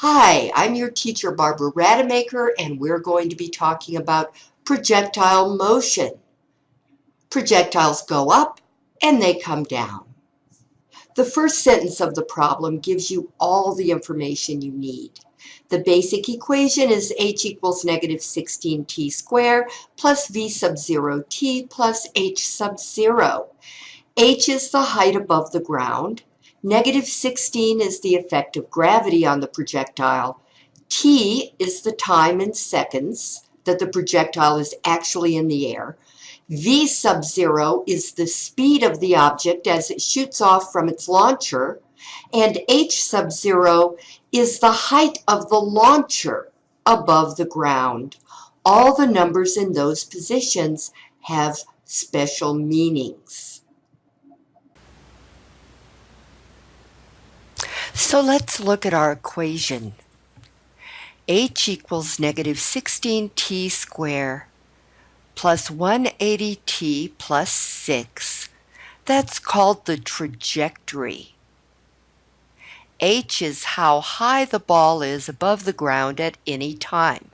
Hi, I'm your teacher Barbara Rademacher and we're going to be talking about projectile motion. Projectiles go up and they come down. The first sentence of the problem gives you all the information you need. The basic equation is h equals negative 16t squared plus v sub 0 t plus h sub 0. h is the height above the ground. Negative 16 is the effect of gravity on the projectile. T is the time in seconds that the projectile is actually in the air. V sub zero is the speed of the object as it shoots off from its launcher. And H sub zero is the height of the launcher above the ground. All the numbers in those positions have special meanings. So let's look at our equation. h equals negative 16t squared plus 180t plus 6. That's called the trajectory. h is how high the ball is above the ground at any time.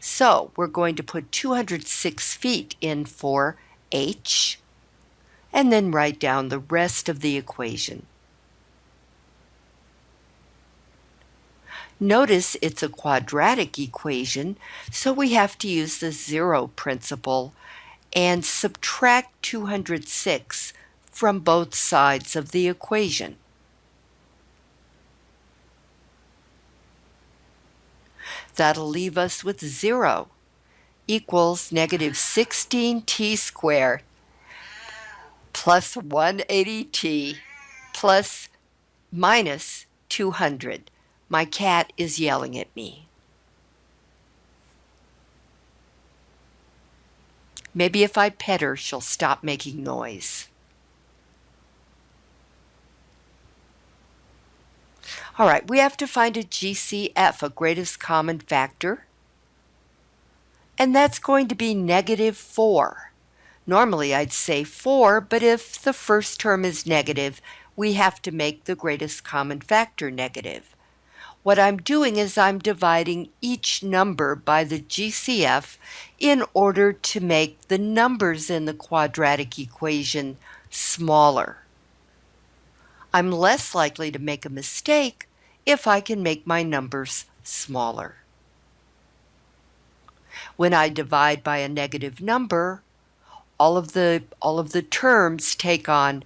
So we're going to put 206 feet in for h and then write down the rest of the equation. Notice it's a quadratic equation, so we have to use the zero principle and subtract 206 from both sides of the equation. That'll leave us with 0 equals negative 16t squared plus 180t plus minus 200. My cat is yelling at me. Maybe if I pet her, she'll stop making noise. All right, we have to find a GCF, a greatest common factor. And that's going to be negative 4. Normally I'd say 4, but if the first term is negative, we have to make the greatest common factor negative. What I'm doing is I'm dividing each number by the GCF in order to make the numbers in the quadratic equation smaller. I'm less likely to make a mistake if I can make my numbers smaller. When I divide by a negative number, all of the, all of the terms take on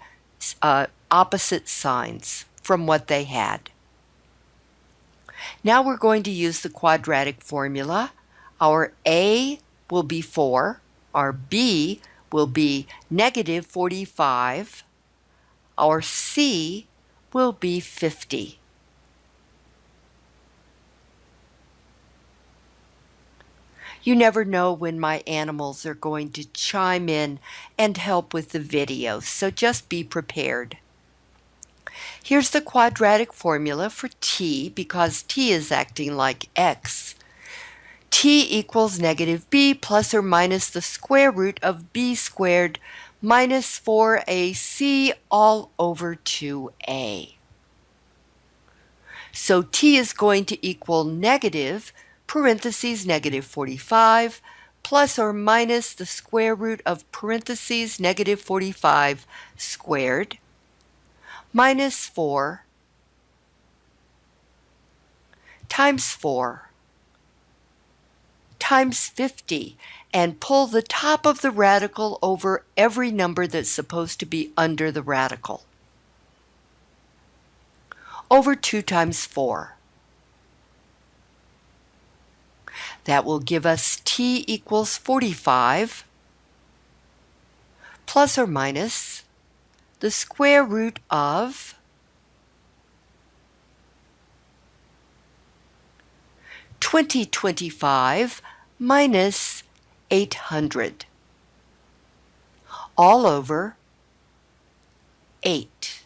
uh, opposite signs from what they had. Now we're going to use the quadratic formula. Our A will be 4, our B will be negative 45, our C will be 50. You never know when my animals are going to chime in and help with the video, so just be prepared. Here's the quadratic formula for t because t is acting like x. t equals negative b plus or minus the square root of b squared minus 4ac all over 2a. So t is going to equal negative, parentheses negative 45, plus or minus the square root of parentheses negative 45 squared minus 4 times 4 times 50 and pull the top of the radical over every number that's supposed to be under the radical over 2 times 4. That will give us t equals 45 plus or minus the square root of twenty twenty five minus eight hundred all over eight.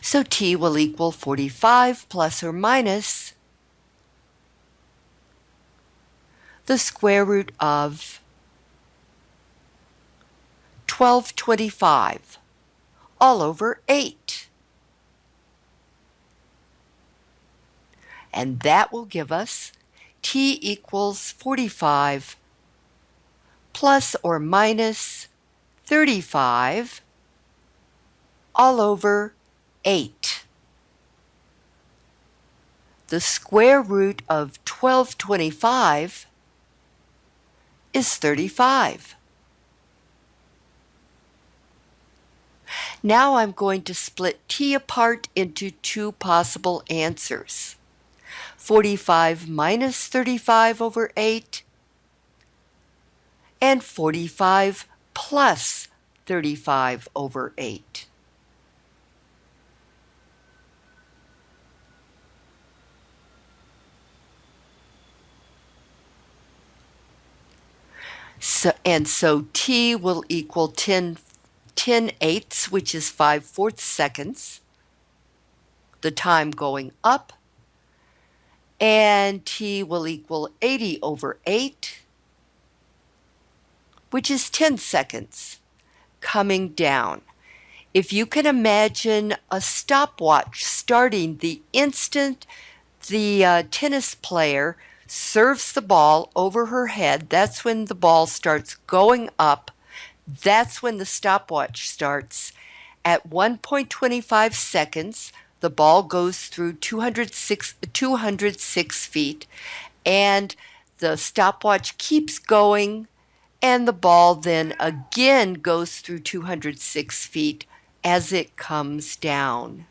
So t will equal 45 plus or minus the square root of 1225 all over 8. And that will give us t equals 45 plus or minus 35 all over 8. The square root of 1225 is 35. Now I'm going to split t apart into two possible answers. 45 minus 35 over 8 and 45 plus 35 over 8. So, and so t will equal 10, 10 eighths, which is 5 fourths seconds, the time going up, and t will equal 80 over 8, which is 10 seconds, coming down. If you can imagine a stopwatch starting the instant the uh, tennis player serves the ball over her head. That's when the ball starts going up. That's when the stopwatch starts. At 1.25 seconds, the ball goes through 206, 206 feet, and the stopwatch keeps going, and the ball then again goes through 206 feet as it comes down.